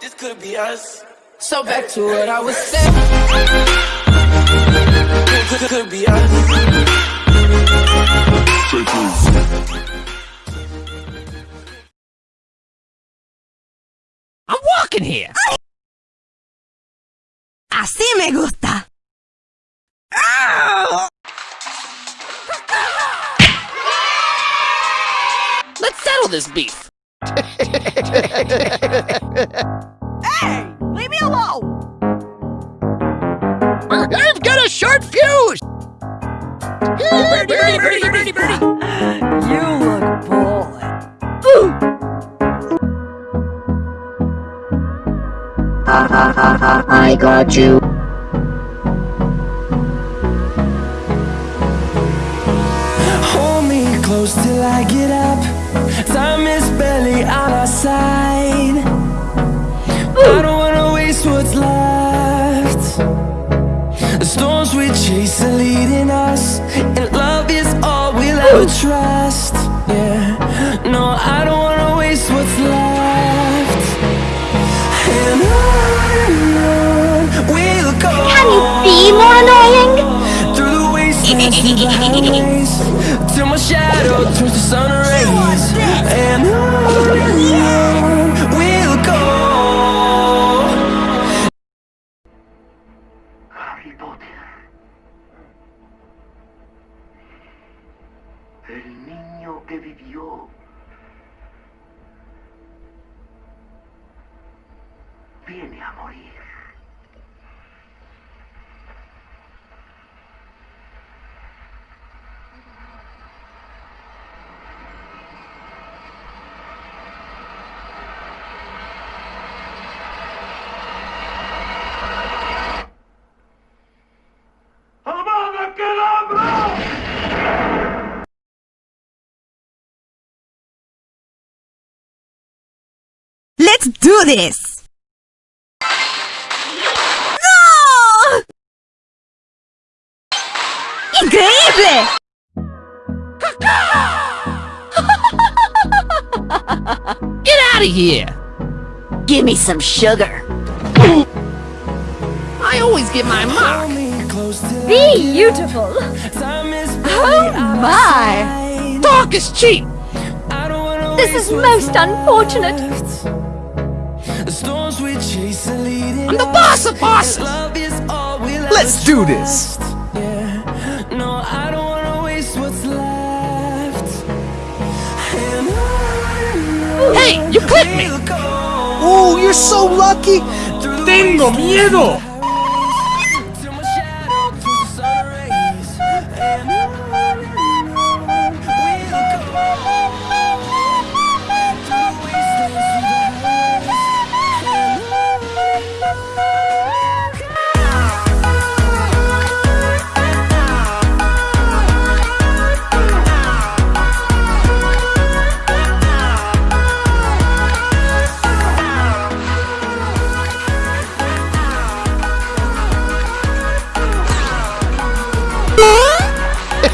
this could be us. So back to what I was saying. Could, could be us. I'm walking here. Así me gusta. Let's settle this beef. Hey, leave me alone. I've got a short fuse. Birdie, birdie, birdie, birdie, birdie. You look bored. I got you. Side. I don't wanna waste what's left. The storms we chase are leading El niño que vivió. Viene a morir. Let's do this. ¡No! ¡Increíble! Get out of here. Give me some sugar. I always get my mark. Hold me close till Be beautiful. Oh my! Talk is cheap. I don't wanna This is most unfortunate. I'm the boss of bosses. Love is all we'll Let's do this. Yeah, no, I don't wanna waste what's left. And Hey, you clipped me. ¡Oh, you're so lucky! ¡Tengo miedo!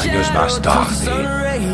años más tarde.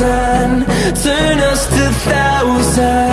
Turn us to thousand